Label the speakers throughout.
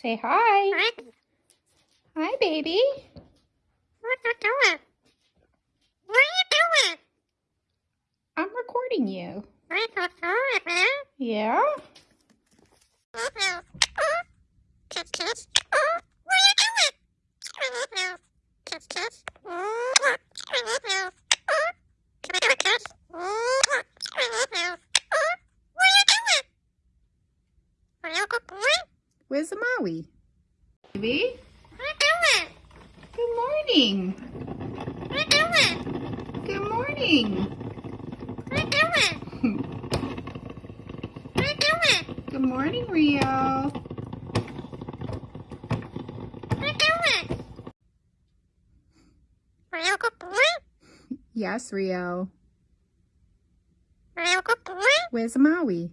Speaker 1: Say hi.
Speaker 2: Hi,
Speaker 1: hi baby.
Speaker 2: What you doing? What are you doing?
Speaker 1: I'm recording you.
Speaker 2: What you doing, man?
Speaker 1: Yeah? Where's the Maui? Baby? Good morning. Good morning. Good morning, Rio. Yes, Rio. Where's Maui?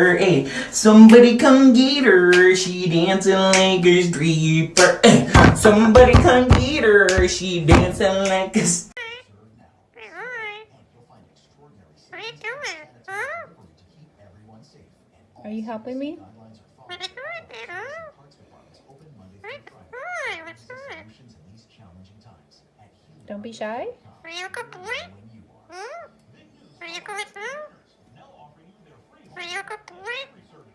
Speaker 3: Hey, somebody come get her, she dancing like a stripper. Hey, somebody come get her, she dancing like a
Speaker 2: stripper. Are you
Speaker 1: helping me? Don't be shy.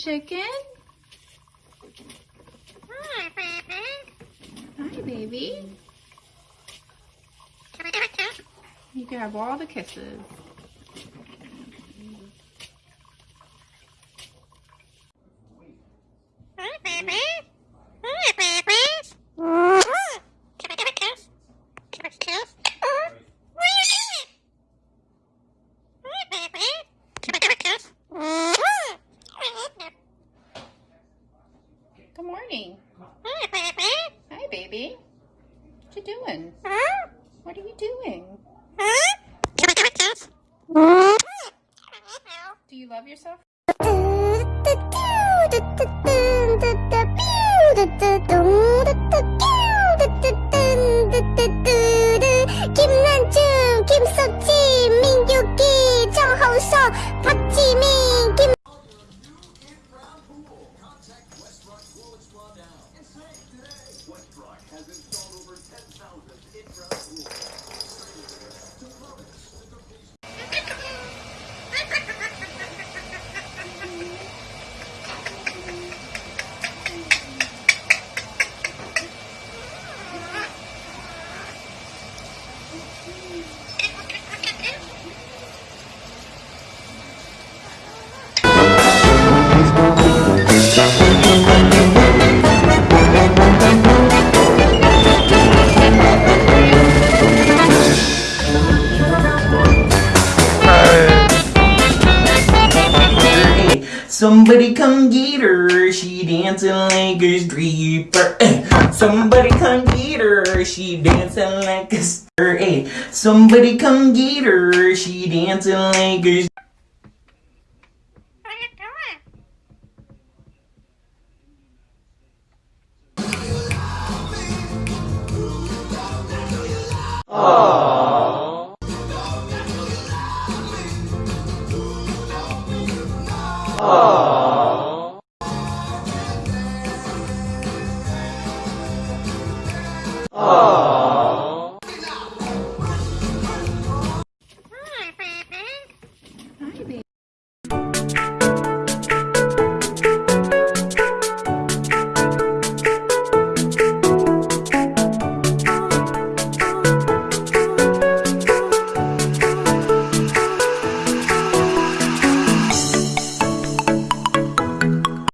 Speaker 1: chicken?
Speaker 2: Hi, baby.
Speaker 1: Hi, baby.
Speaker 2: Can I a kiss?
Speaker 1: You can have all the kisses. morning.
Speaker 2: Hi, baby.
Speaker 1: What you doing? What are you doing? Do you love yourself?
Speaker 3: Somebody come get her. She dancing like a stripper. Somebody come get her. She dancing like a stripper. Somebody come get her. She dancing like a
Speaker 2: What are you doing?
Speaker 3: Aww.